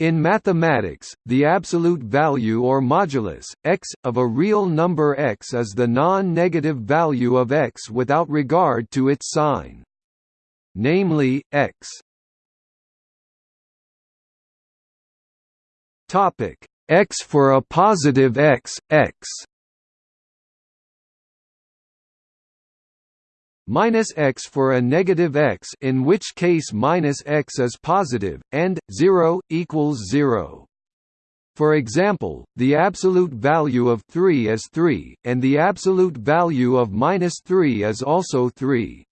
In mathematics, the absolute value or modulus, x, of a real number x is the non-negative value of x without regard to its sign. Namely, x. X for a positive x, x minus x for a negative x in which case minus x is positive, and, 0, equals 0. For example, the absolute value of 3 is 3, and the absolute value of minus 3 is also 3.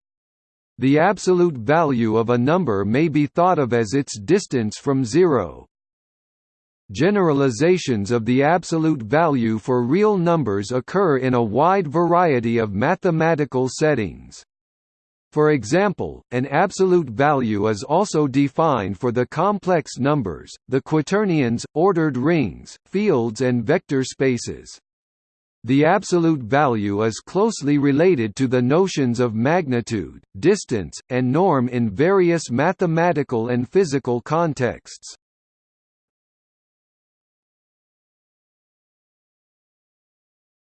The absolute value of a number may be thought of as its distance from zero. Generalizations of the absolute value for real numbers occur in a wide variety of mathematical settings. For example, an absolute value is also defined for the complex numbers, the quaternions, ordered rings, fields and vector spaces. The absolute value is closely related to the notions of magnitude, distance, and norm in various mathematical and physical contexts.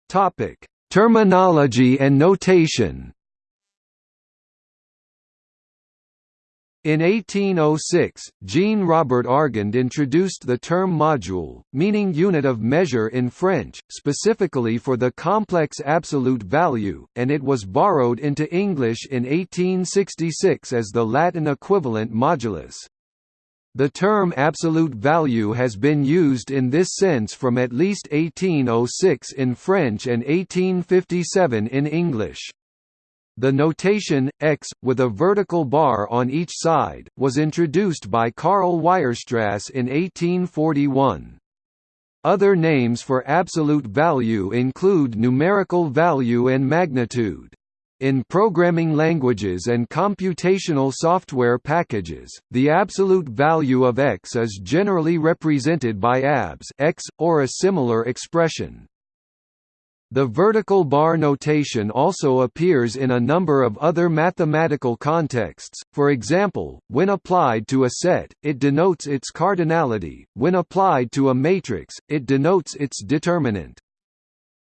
Topic: Terminology and notation. In 1806, Jean Robert Argand introduced the term module, meaning unit of measure in French, specifically for the complex absolute value, and it was borrowed into English in 1866 as the Latin equivalent modulus. The term absolute value has been used in this sense from at least 1806 in French and 1857 in English. The notation, x, with a vertical bar on each side, was introduced by Karl Weierstrass in 1841. Other names for absolute value include numerical value and magnitude. In programming languages and computational software packages, the absolute value of x is generally represented by abs x, or a similar expression. The vertical bar notation also appears in a number of other mathematical contexts, for example, when applied to a set, it denotes its cardinality, when applied to a matrix, it denotes its determinant.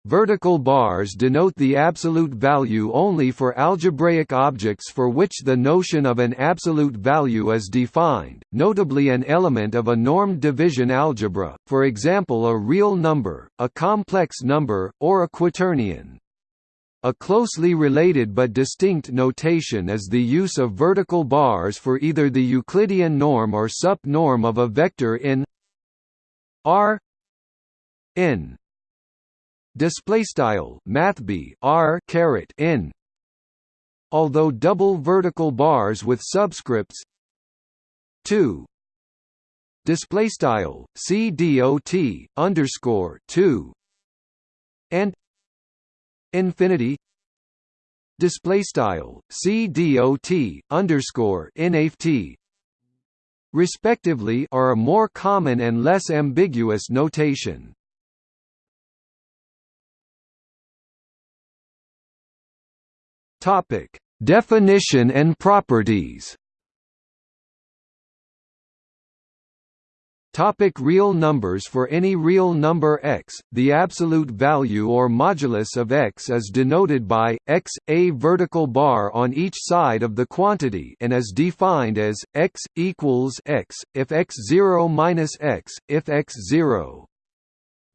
Vertical bars denote the absolute value only for algebraic objects for which the notion of an absolute value is defined, notably an element of a normed division algebra, for example a real number, a complex number, or a quaternion. A closely related but distinct notation is the use of vertical bars for either the Euclidean norm or sup-norm of a vector in R n display style mathb r caret n. Although double vertical bars with subscripts. 2 display style c dot underscore 2 and. Infinity. Display style c dot underscore nft respectively are a more common and less ambiguous notation Topic: Definition and properties. Topic real numbers. For any real number x, the absolute value or modulus of x is denoted by, x, a vertical bar on each side of the quantity and is defined as, x, equals x, if x 0 minus x, if x 0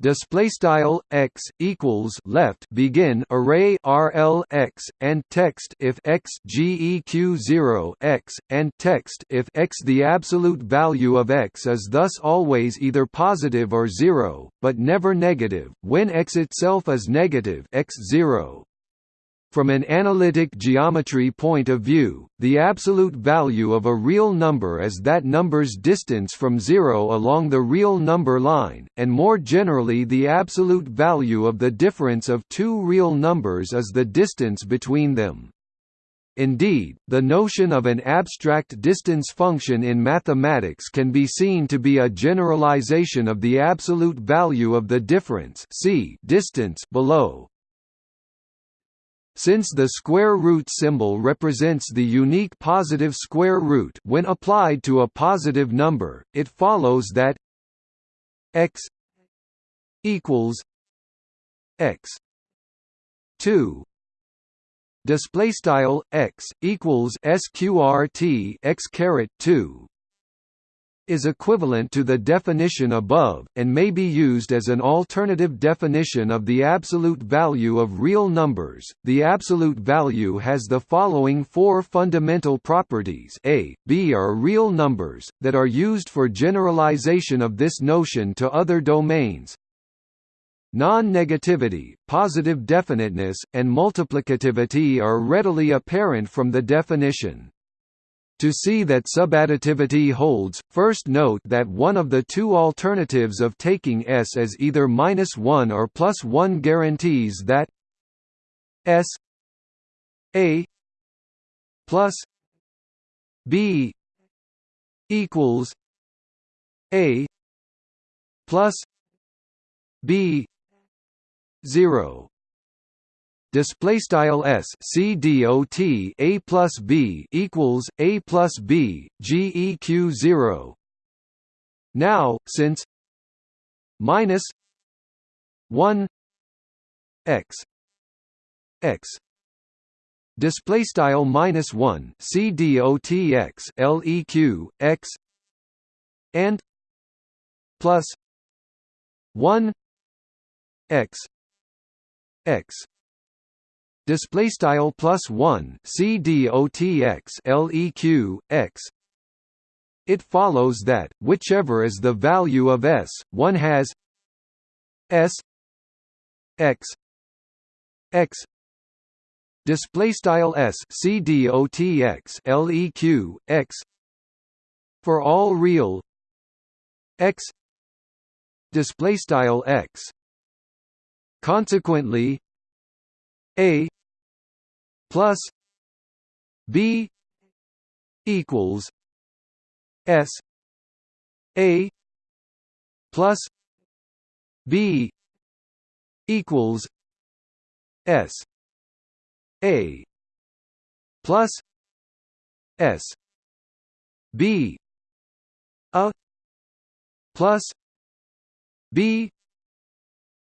display style x equals left. Begin array rl x and text if x geq 0 x and text if x. The absolute value of x is thus always either positive or 0 but never negative. When x itself is negative x 0 from an analytic geometry point of view, the absolute value of a real number is that number's distance from zero along the real number line, and more generally the absolute value of the difference of two real numbers is the distance between them. Indeed, the notion of an abstract distance function in mathematics can be seen to be a generalization of the absolute value of the difference distance below. Since the square root symbol represents the unique positive square root when applied to a positive number, it follows that x equals x 2 display style x equals sqrt x caret 2 is equivalent to the definition above, and may be used as an alternative definition of the absolute value of real numbers. The absolute value has the following four fundamental properties a, b are real numbers, that are used for generalization of this notion to other domains, Non-negativity, positive definiteness, and multiplicativity are readily apparent from the definition. To see that subadditivity holds, first note that one of the two alternatives of taking S as either minus 1 or plus 1 guarantees that S A plus B equals A plus B zero display style s c dot a plus b equals a plus b g e q zero. Now, since minus one x x. Display style minus one c dot x leq x. And plus one x x display style plus 1 c dotx leq x it follows that whichever is the value of s one has s x x. Display style s c dotx leq x. For all real x. Display style x. Consequently a plus b equals s a plus b equals s a plus s b a plus b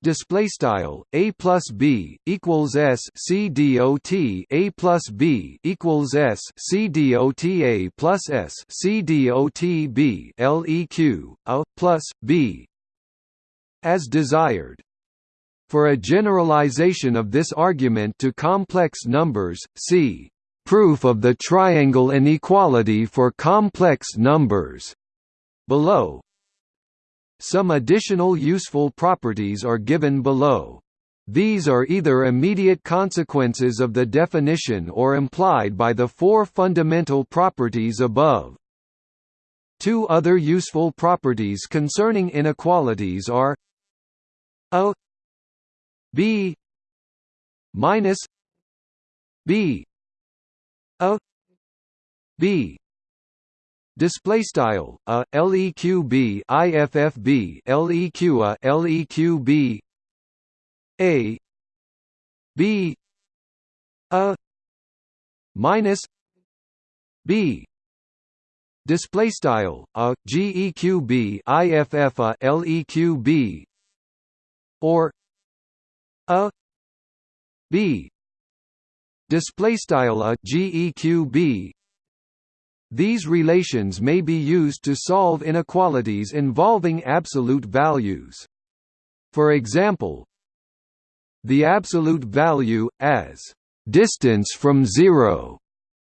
display style a plus b equals s c d o t a plus b equals s c d o t a plus s c dot b leq a plus b as desired. For a generalization of this argument to complex numbers, see proof of the triangle inequality for complex numbers below. Some additional useful properties are given below. These are either immediate consequences of the definition or implied by the four fundamental properties above. Two other useful properties concerning inequalities are a b minus b a b Display style a leqb iffb leq a leqb a. B. A. Minus b. Display style a geqb iff a leqb or a. B. Display style a geqb these relations may be used to solve inequalities involving absolute values. For example, the absolute value, as distance from zero,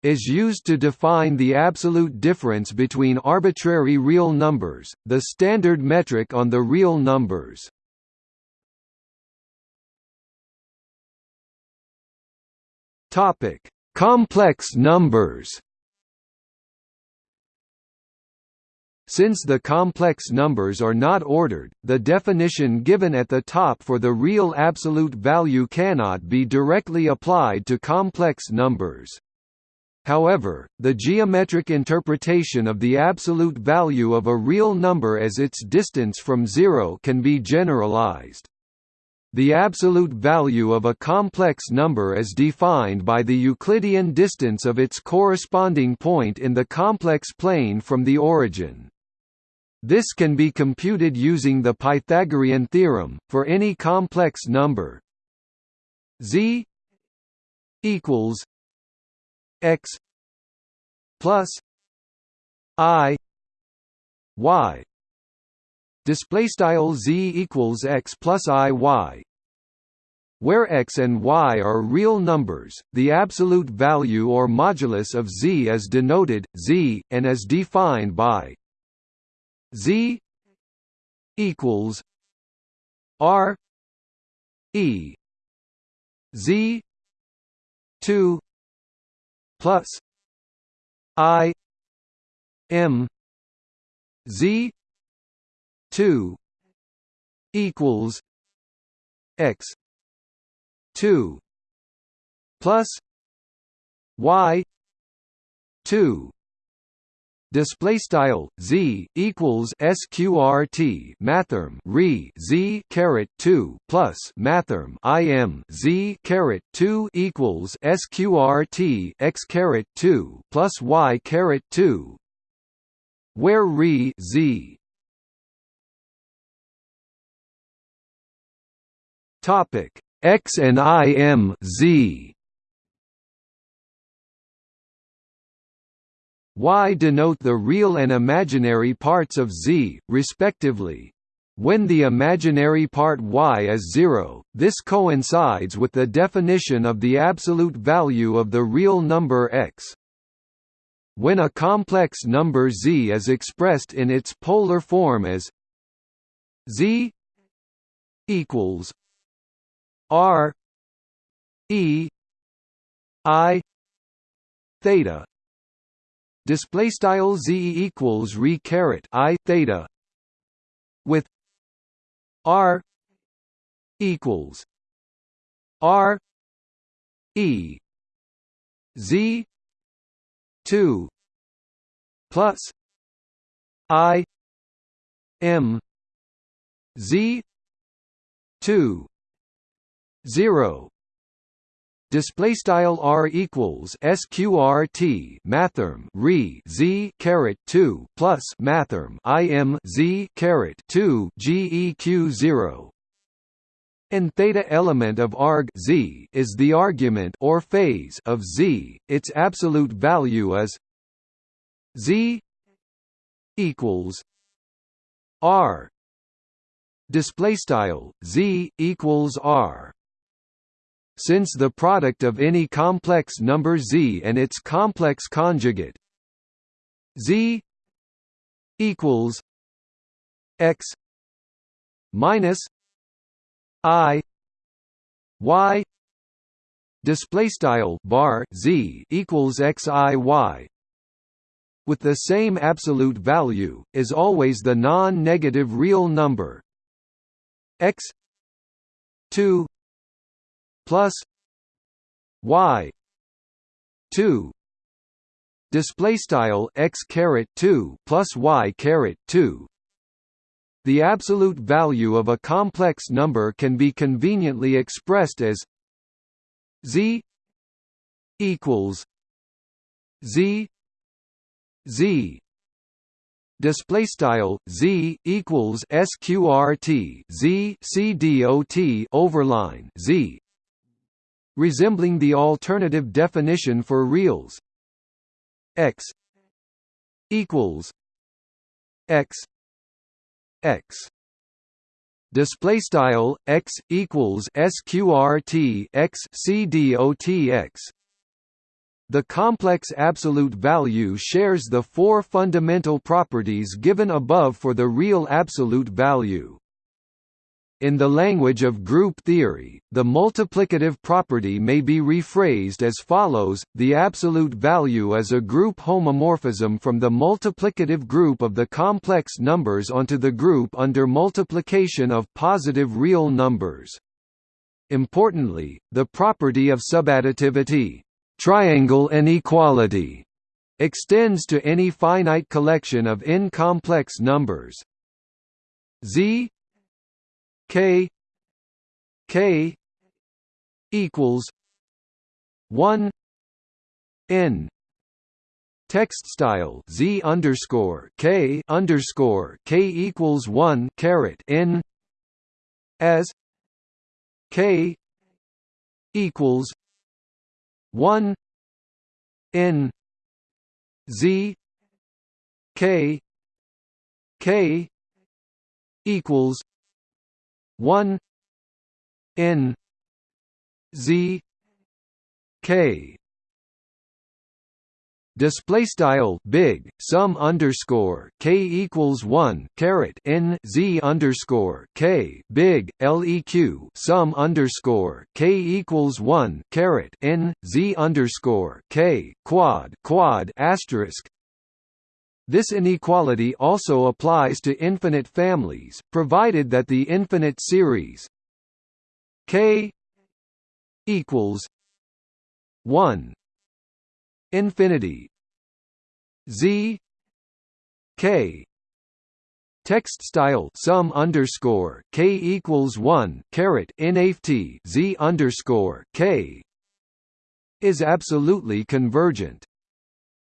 is used to define the absolute difference between arbitrary real numbers, the standard metric on the real numbers. Complex numbers. Since the complex numbers are not ordered, the definition given at the top for the real absolute value cannot be directly applied to complex numbers. However, the geometric interpretation of the absolute value of a real number as its distance from zero can be generalized. the absolute value of a complex number is defined by the Euclidean distance of its corresponding point in the complex plane from the origin. This can be computed using the Pythagorean theorem, for any complex number. Z equals x plus i y. Display style z equals x plus i y. Where x and y are real numbers, the absolute value or modulus of z is denoted z and is defined by z equals r e z 2 plus i m z 2 equals x 2 plus y 2 display style z equals sqrt mathrm re z caret 2 plus mathrm im z caret 2 equals sqrt x caret 2 plus y caret 2 where re z? Topic x and im z y denote the real and imaginary parts of z, respectively. When the imaginary part y is zero, this coincides with the definition of the absolute value of the real number x. When a complex number z is expressed in its polar form as z equals r e i theta display style z equals re caret i theta with r equals r e z 2 plus i m z 2 0 display style r equals sqrt mathrm re z caret 2 plus mathrm im z caret 2 geq 0 and theta element of arg z is the argument or phase of z its absolute value is z equals r. Display style z equals r since the product of any complex number z and its complex conjugate z equals x minus i y display style bar z equals x i y with the same absolute value is always the non-negative real number x 2 plus y 2 display style x caret 2 plus y caret 2 the absolute value of a complex number can be conveniently expressed as z equals z z. Display style z equals sqrt z c dot overline z resembling the alternative definition for reals. X equals x x. Display style x equals sqrt x c dot x. The complex absolute value shares the four fundamental properties given above for the real absolute value in the language of group theory, the multiplicative property may be rephrased as follows, the absolute value is a group homomorphism from the multiplicative group of the complex numbers onto the group under multiplication of positive real numbers. Importantly, the property of subadditivity triangle inequality extends to any finite collection of n-complex numbers z k K equals one N. Text style Z underscore K underscore K equals one caret N as K equals one N Z K K equals one. N. Z. K. Display style big sum underscore k equals one caret n z underscore k big leq sum underscore k equals one caret n z underscore k quad quad asterisk. This inequality also applies to infinite families, provided that the infinite series k equals one infinity z k text style sum underscore k equals one caret nft z underscore k is absolutely convergent.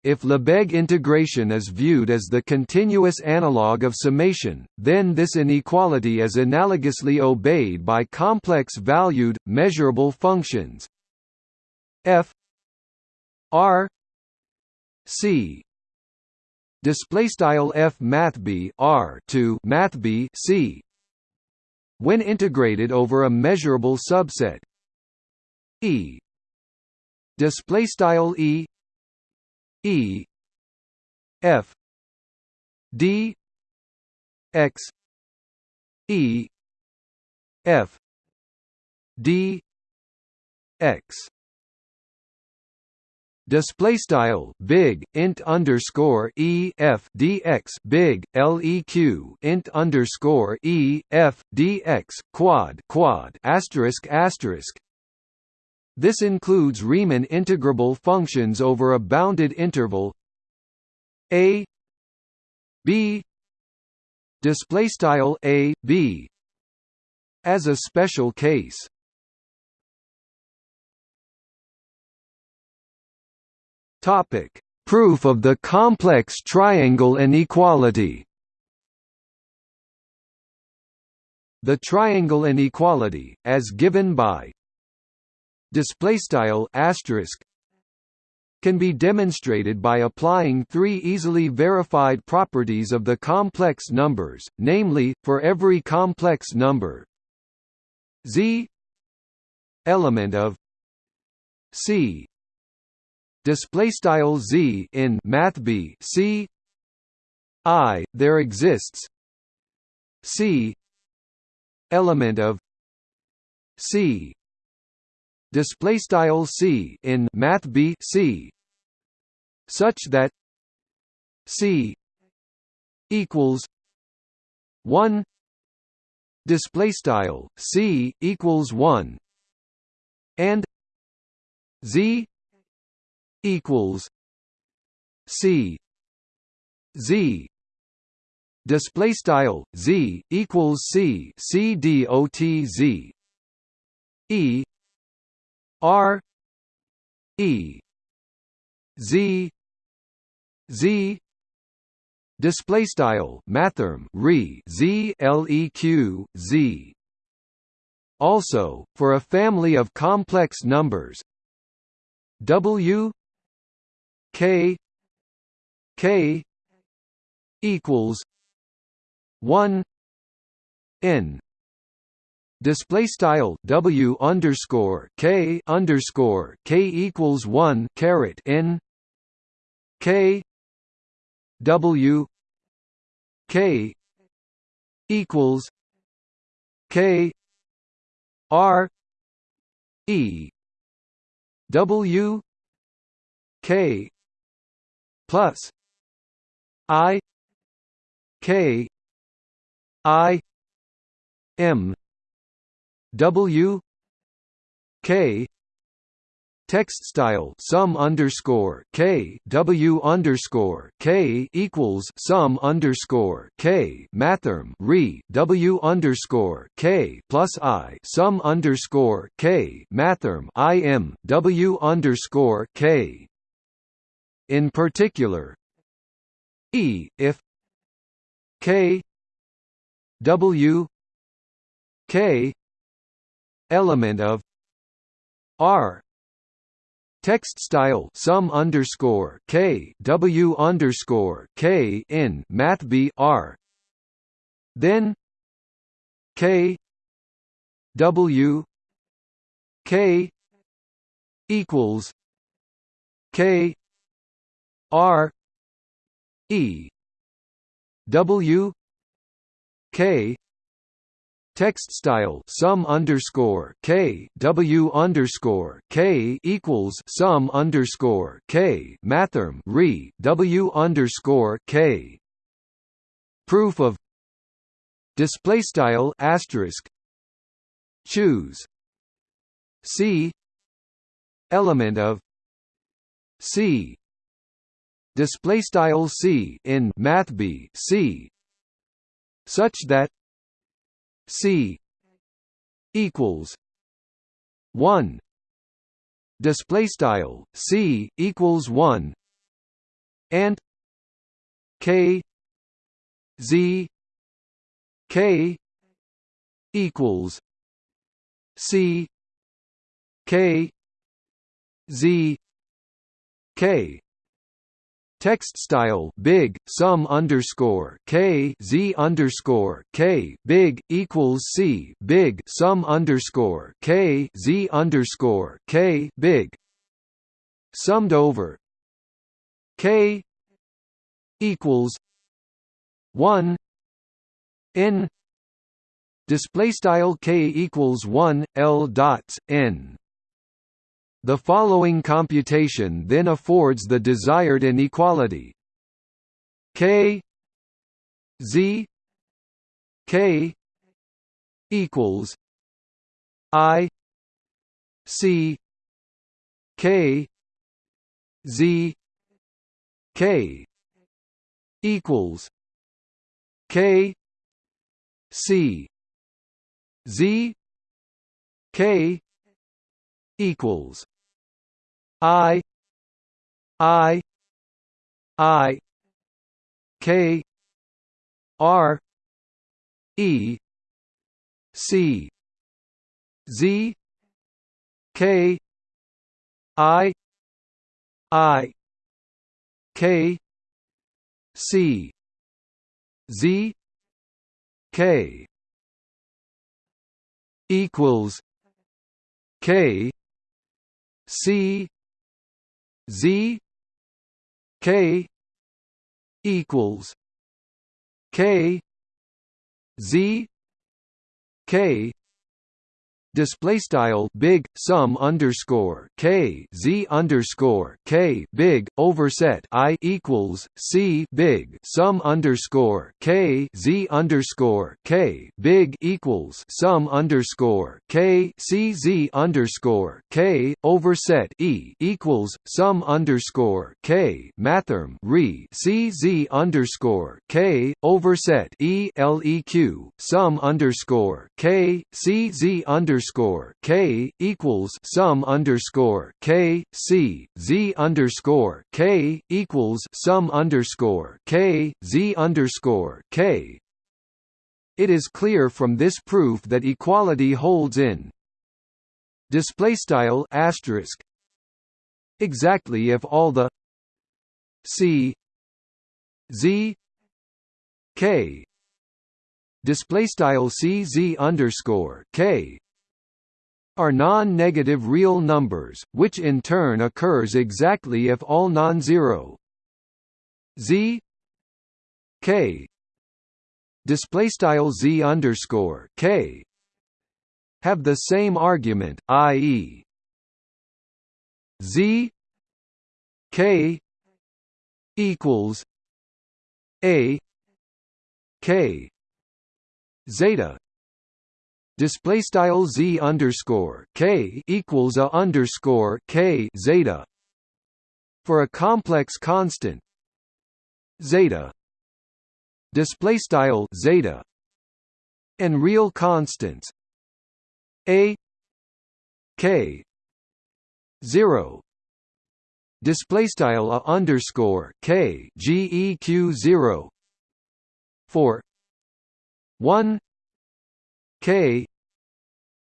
If Lebesgue integration is viewed as the continuous analog of summation, then this inequality is analogously obeyed by complex-valued, measurable functions. F r c display style f math b r to math b c when integrated over a measurable subset. E display style e E F D X E F D X. Display style big int underscore e f dx big leq int underscore e f dx quad quad asterisk asterisk this includes Riemann integrable functions over a bounded interval a b display style a b as a special case. Topic: Proof of the complex triangle inequality. The triangle inequality, as given by display style asterisk can be demonstrated by applying three easily verified properties of the complex numbers, namely, for every complex number z element of c display style z in math b c i there exists c element of c display style c in math b c such that c equals 1 display style c equals 1 and z equals c z display style z equals c c dot z e R E Z Z display style mathrm re z leq z. Also for a family of complex numbers w k k equals 1 n display style W underscore K underscore K equals one caret N K W K equals K R E W K plus I K I M W K text style sum underscore k w underscore k equals sum underscore k mathrm re w underscore k plus i sum underscore k mathrm i m w underscore k. In particular, e if k w k element of r Text style sum underscore k w underscore k in math b r. Then k w k equals k r e w k Text style sum underscore k w underscore k equals sum underscore k mathrm re w underscore k. Proof of display style asterisk choose c element of c display style c in math b c such that C equals one. Display style C equals one. And K Z K equals C K Z K Text style big sum underscore k z underscore k big equals c big sum underscore k z underscore k big. Summed over. K equals one n. Display style k equals one l dots n the following computation then affords the desired inequality. K z k equals i c k z k equals k c z k equals I I I K R E C Z K I I K C Z K equals K C Z K equals K Z K display style big sum underscore k z underscore k big overset i equals c big sum underscore k z underscore k big equals sum underscore k c z underscore k overset e equals sum underscore k mathrm re c z underscore k overset e leq sum underscore k c z underscore underscore K equals sum underscore K C Z underscore K equals sum underscore K Z underscore K. It is clear from this proof that equality holds in. Display style asterisk. Exactly if all the C Z K. Display style C Z underscore K are non-negative real numbers, which in turn occurs exactly if all non-zero. Z. K. Display style z underscore k. Have the same argument, i.e. z. K. equals a. K. Zeta display style z underscore k equals a underscore k zeta. For a complex constant zeta. Display style zeta. And real constants a k 0 display style a underscore k geq 0 for 1 k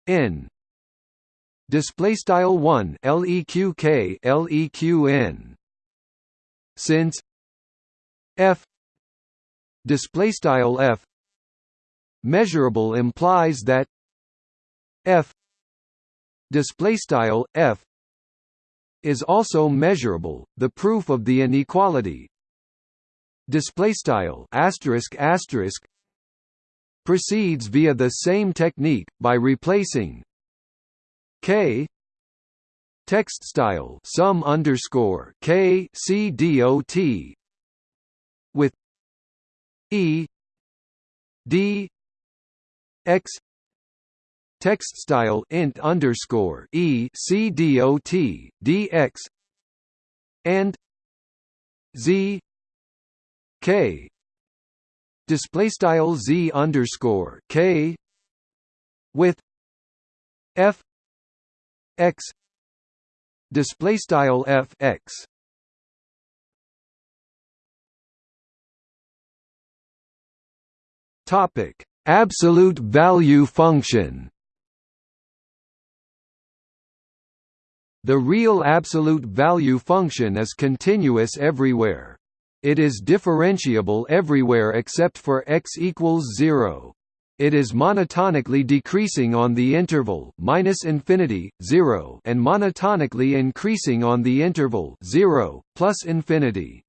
n display style 1 leq k leq n. Since f display style f measurable implies that f display style f is also measurable the proof of the inequality. Display style asterisk asterisk proceeds via the same technique by replacing k text style sum underscore k c dot with e d x text style int underscore e c dot dx and z k display style z underscore k with f x display style f x topic absolute value function The real absolute value function is continuous everywhere. It is differentiable everywhere except for x equals 0. It is monotonically decreasing on the interval minus infinity 0 and monotonically increasing on the interval 0 plus infinity.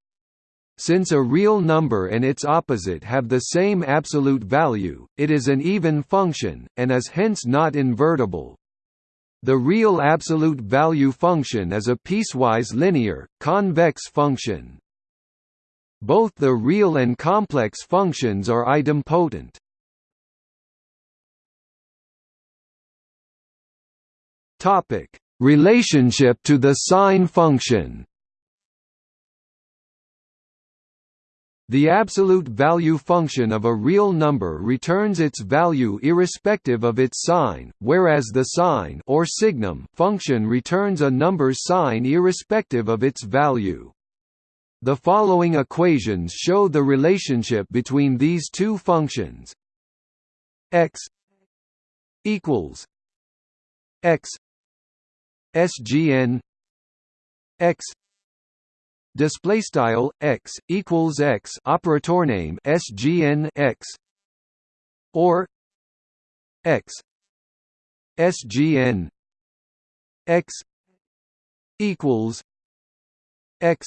Since a real number and its opposite have the same absolute value, it is an even function, and is hence not invertible. The real absolute value function is a piecewise linear, convex function. Both the real and complex functions are idempotent. Topic: Relationship to the sign function. The absolute value function of a real number returns its value irrespective of its sign, whereas the sign or signum function returns a number's sign irrespective of its value. The following equations show the relationship between these two functions. x equals x sgn x display style x equals x operator name sgn x or x sgn x equals x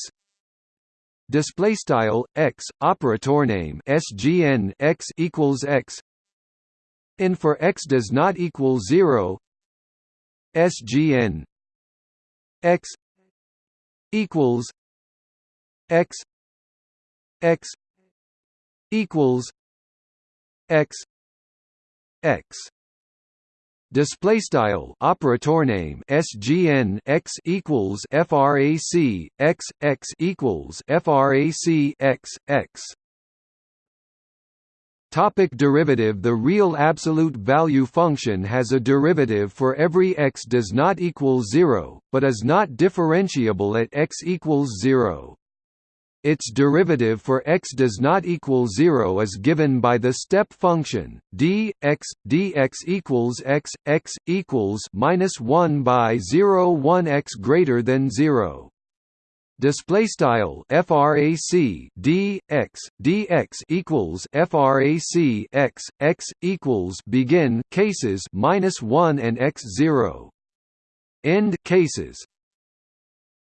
display style x operator name sgn x equals x. And for x does not equal 0 sgn x equals x. X equals x. X display style operator name sgn x equals frac x x equals frac x x Topic derivative The real absolute value function has a derivative for every x does not equal 0, but is not differentiable at x equals 0. Its derivative for x does not equal 0 is given by the step function d x dx equals x x equals minus 1 by 0 1 x greater than 0 display style frac d x dx equals frac x x equals begin cases minus 1 and x 0 end cases.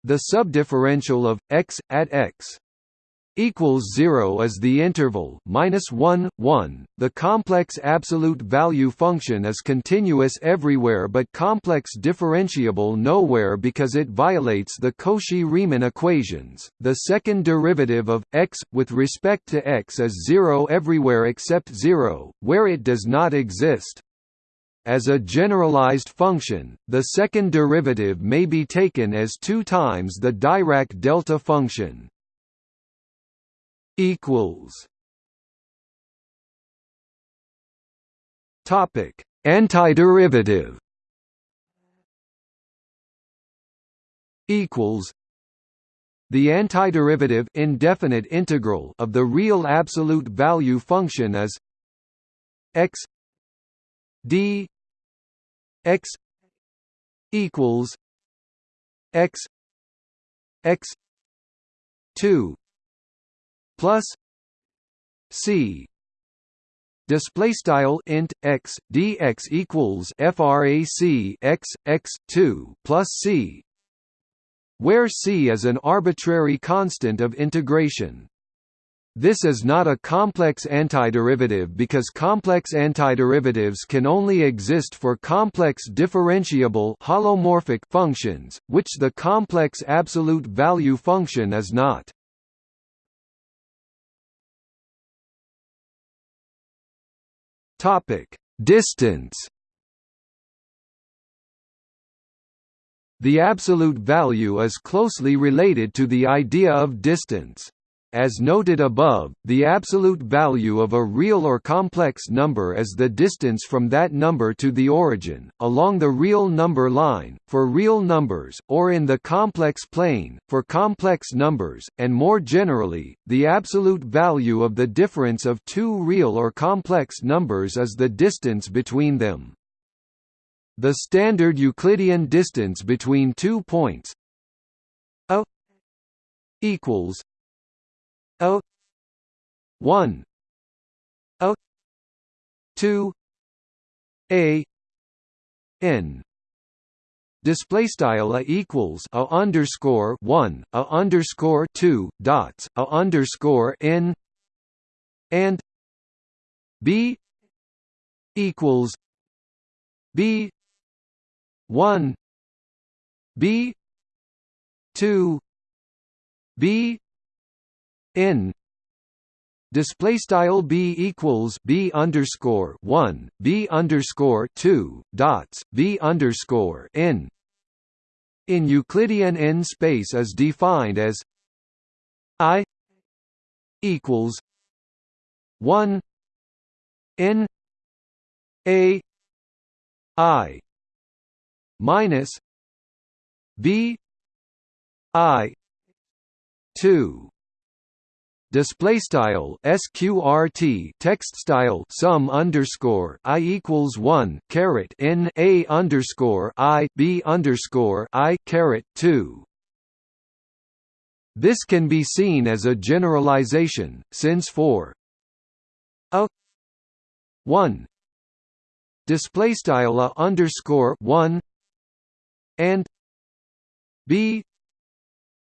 The subdifferential of x at x equals 0 is the interval minus 1 1 the complex absolute value function is continuous everywhere but complex differentiable nowhere because it violates the Cauchy-Riemann equations. The second derivative of x with respect to x is 0 everywhere except 0 where it does not exist As a generalized function, the second derivative may be taken as 2 times the Dirac delta function. Equals. Topic: Antiderivative. Equals. The antiderivative indefinite integral of the real absolute value function is x d x equals x x 2 plus c display style int x dx equals frac x x 2 plus c where c is an arbitrary constant of integration this is not a complex antiderivative because complex antiderivatives can only exist for complex differentiable holomorphic functions, which the complex absolute value function is not. Topic: Distance. The absolute value is closely related to the idea of distance. As noted above, the absolute value of a real or complex number is the distance from that number to the origin, along the real number line, for real numbers, or in the complex plane, for complex numbers, and more generally, the absolute value of the difference of two real or complex numbers is the distance between them. The standard Euclidean distance between two points a equals O. One. O. Two. A. N. Display style a equals a underscore one a underscore two dots a underscore n. And b equals b one b two b n display style b equals b underscore one b underscore two dots b underscore n. In Euclidean n space is defined as i equals one n a i minus b i two display style sqrt text style sum underscore i equals one caret n a underscore i b underscore i caret two. This can be seen as a generalization, since for a one display style a underscore one and b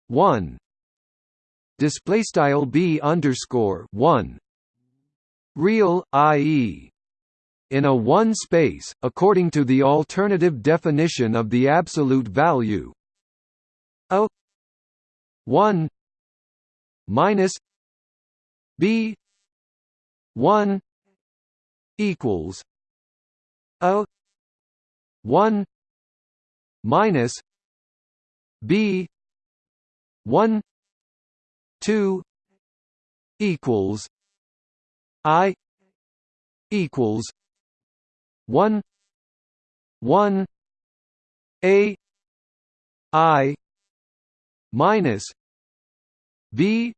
one display style b underscore one real i.e. in a one space according to the alternative definition of the absolute value a 1 minus b 1 equals a 1 minus b 1 two equals I equals one one A I minus B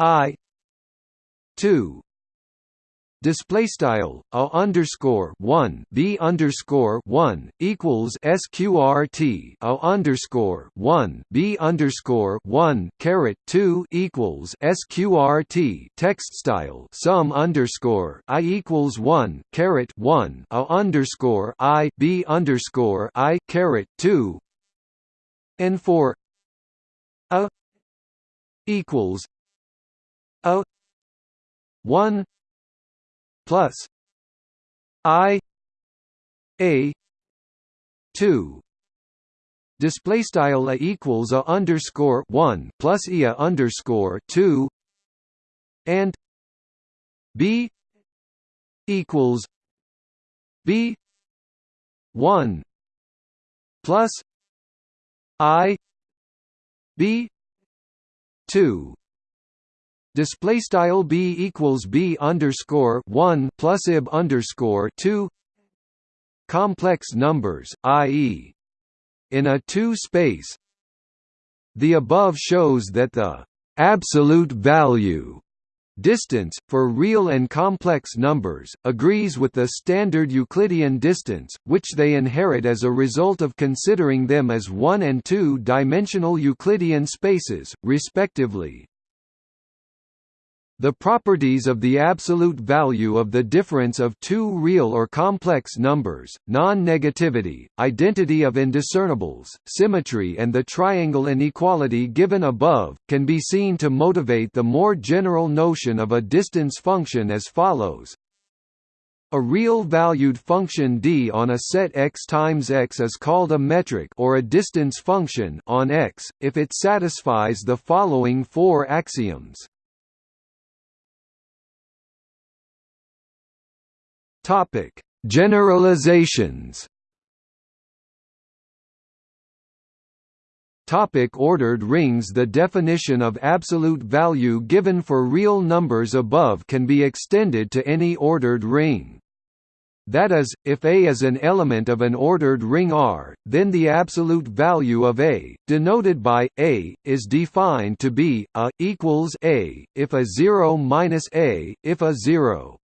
I two display style a underscore one b underscore one equals sqrt a underscore one b underscore one caret two equals sqrt text style sum underscore i equals one caret one a underscore i b underscore i caret two and for a equals a one plus I A two. Display style a equals a underscore one plus e a underscore two. And B equals B 1 plus i b 2 display style b equals b underscore 1 plus ib underscore 2 complex numbers i.e in a two space the above shows that the absolute value distance, for real and complex numbers, agrees with the standard Euclidean distance, which they inherit as a result of considering them as one- and two-dimensional Euclidean spaces, respectively. The properties of the absolute value of the difference of two real or complex numbers, non-negativity, identity of indiscernibles, symmetry and the triangle inequality given above, can be seen to motivate the more general notion of a distance function as follows. A real-valued function d on a set x times x is called a metric or a distance function on x, if it satisfies the following four axioms. Topic: Generalizations. Topic ordered rings The definition of absolute value given for real numbers above can be extended to any ordered ring. That is, if A is an element of an ordered ring R, then the absolute value of A, denoted by A, is defined to be a equals A if a 0 minus A if a 0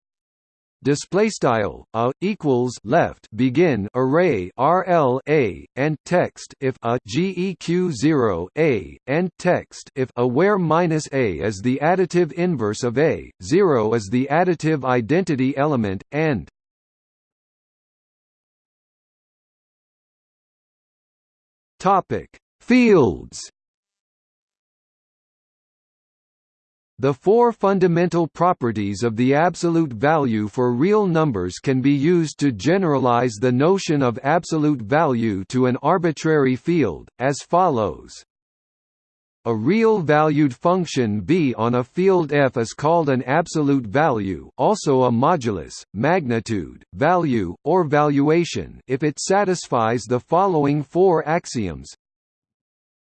display style a equals left begin array rl a and text if a geq 0 a and text if a where minus a is the additive inverse of a 0 is the additive identity element and topic. Fields The four fundamental properties of the absolute value for real numbers can be used to generalize the notion of absolute value to an arbitrary field, as follows. A real-valued function b on a field f is called an absolute value also a modulus, magnitude, value, or valuation if it satisfies the following four axioms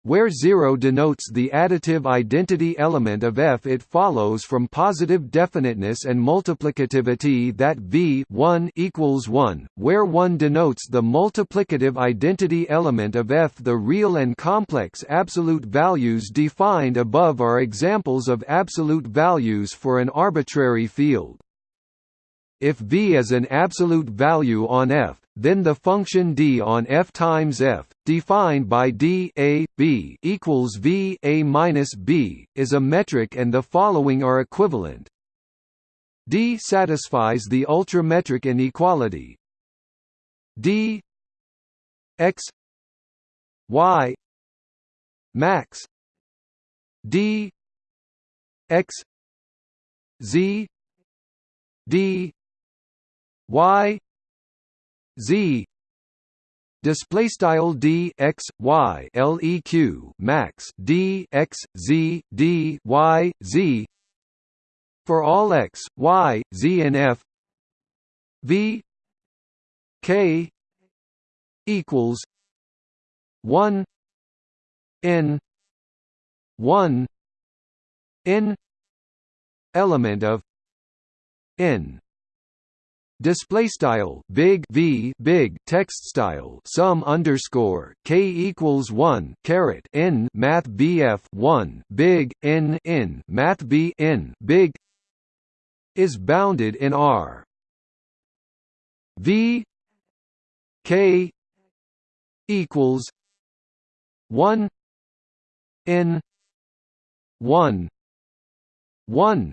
where 0 denotes the additive identity element of f it follows from positive definiteness and multiplicativity that v 1 equals 1, where 1 denotes the multiplicative identity element of f the real and complex absolute values defined above are examples of absolute values for an arbitrary field. If v is an absolute value on f, then the function d on f times f, defined by d a b equals v a minus b, is a metric, and the following are equivalent. D satisfies the ultrametric inequality. D x y max D x z D y z. Display style d x y leq max d x z d y z. For all x y z and f. V. K. equals 1 n 1 n element of n display style big v big text style sum underscore k equals 1 caret n math bf 1 big n n math b n big is bounded in r. V k equals 1 n 1 1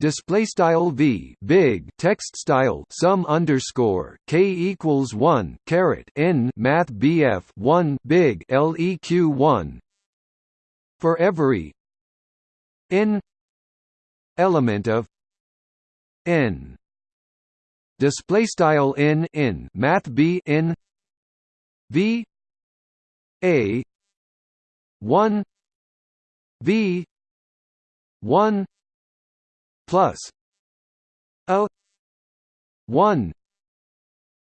display style v big. Text style sum underscore k equals 1 caret n. Math bf 1 big. Leq 1 for every n element of n. Display style n in math b n. V a 1 v 1 plus a 1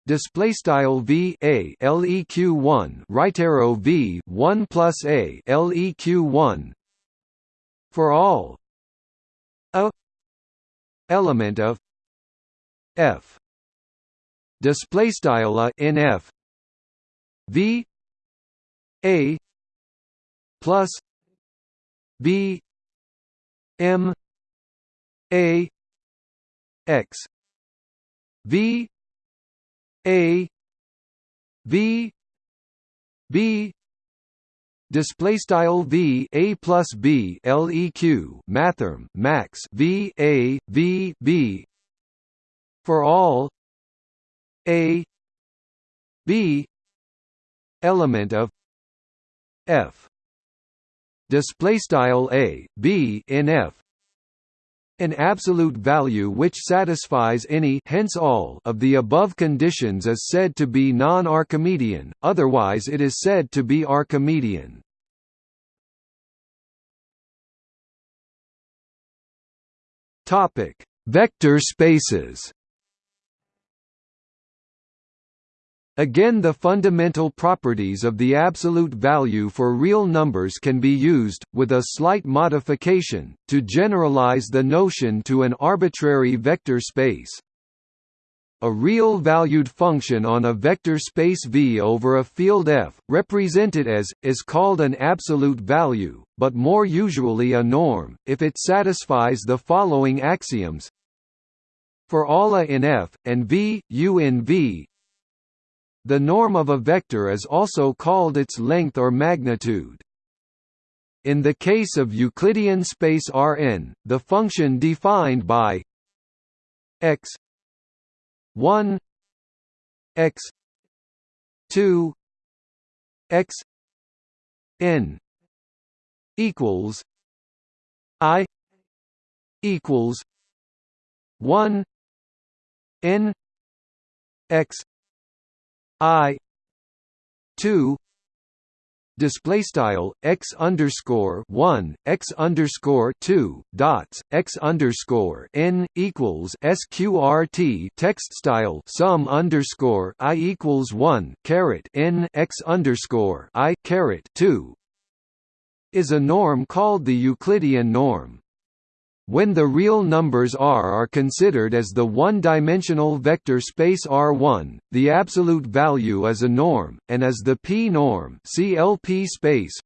display style v a leq 1 right arrow v 1 plus a leq 1 for all a element of f display style a in f v a plus b m a x. V a. V b. Display style v a plus b leq mathrm max. V a. V b. For all a. B. Element of f. Display style a b in f an absolute value which satisfies any hence all of the above conditions is said to be non-Archimedean, otherwise it is said to be Archimedean. Vector spaces Again the fundamental properties of the absolute value for real numbers can be used, with a slight modification, to generalize the notion to an arbitrary vector space. A real valued function on a vector space V over a field F, represented as, is called an absolute value, but more usually a norm, if it satisfies the following axioms for all A in F, and V, U in V, the norm of a vector is also called its length or magnitude. In the case of Euclidean space Rn, the function defined by x 1 x 2 x n equals i equals 1 n x I two display style x underscore one x underscore two dots x underscore n equals sqrt text style sum underscore i equals one caret n x underscore i caret two is a norm called the Euclidean norm. When the real numbers R are considered as the one-dimensional vector space R1, the absolute value is a norm, and as the p-norm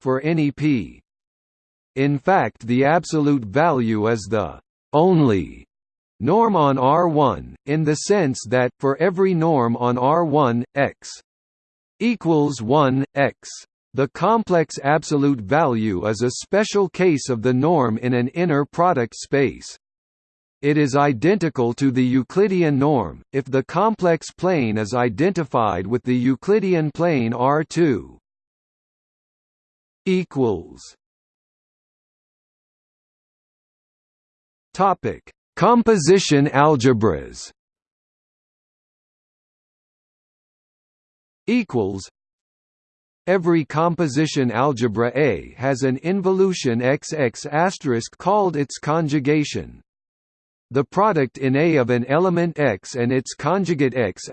for any p. In fact the absolute value is the only norm on R1, in the sense that, for every norm on R1, x equals 1, x the complex absolute value is a special case of the norm in an inner product space. It is identical to the Euclidean norm, if the complex plane is identified with the Euclidean plane R2. Topic: Composition algebras. Equals Every composition algebra A has an involution XX** called its conjugation. The product in A of an element X and its conjugate X**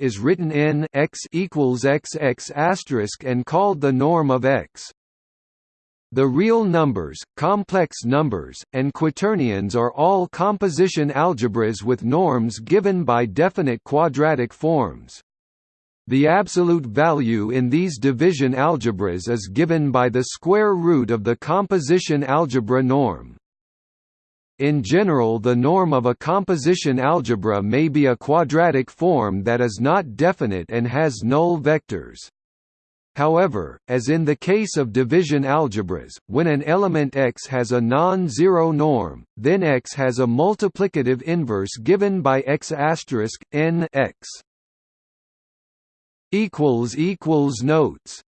is written in X equals XX** and called the norm of X. The real numbers, complex numbers, and quaternions are all composition algebras with norms given by definite quadratic forms. The absolute value in these division algebras is given by the square root of the composition algebra norm. In general the norm of a composition algebra may be a quadratic form that is not definite and has null vectors. However, as in the case of division algebras, when an element x has a non-zero norm, then x has a multiplicative inverse given by x** n x equals equals notes